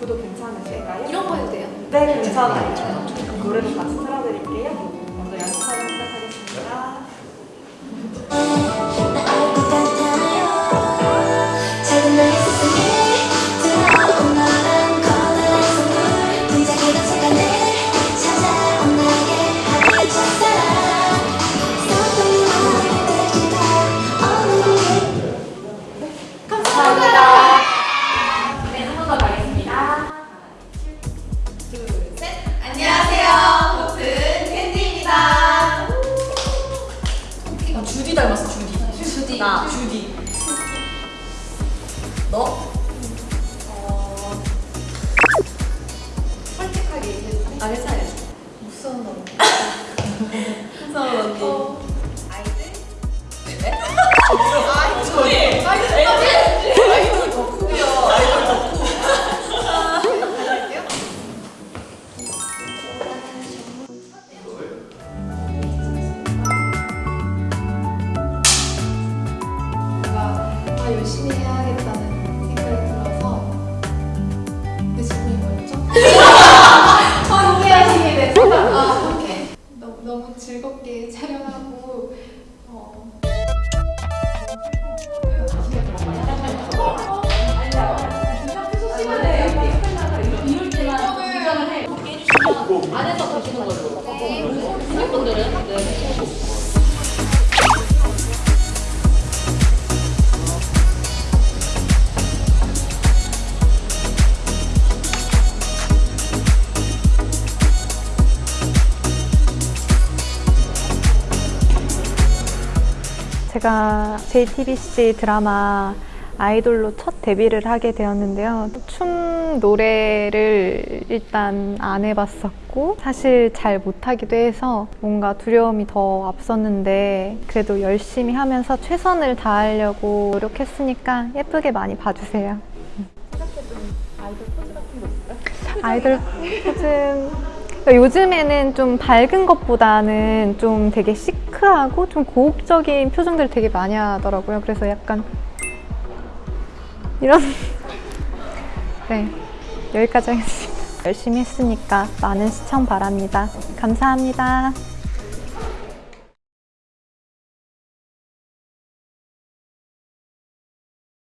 구독 괜찮으실까요? 이런 거 해도 돼요? 네, 괜찮아요. 네, 노래도 같이 틀어드릴게요. 먼저 연습하고 주디. 나 주디. 너? 어. 솔직하게 얘기해도 돼? 아, 괜찮아요. 무서운 언니. 무서운 언니. 열심히 해야겠다는 생각이 들어서 내 질문이 뭐였죠? 함께하시게 돼서 아, 함께 너무, 너무 즐겁게 촬영하고 어, 안에서 보시는 걸로. 분들은 네. 제가 JTBC 드라마 아이돌로 첫 데뷔를 하게 되었는데요. 춤, 노래를 일단 안 해봤었고, 사실 잘 못하기도 해서 뭔가 두려움이 더 앞섰는데, 그래도 열심히 하면서 최선을 다하려고 노력했으니까 예쁘게 많이 봐주세요. 아이돌 포즈 그러니까 요즘에는 좀 밝은 것보다는 좀 되게 시크하고 좀 고혹적인 표정들을 되게 많이 하더라고요. 그래서 약간 이런 네 여기까지 하겠습니다. 열심히 했으니까 많은 시청 바랍니다. 감사합니다.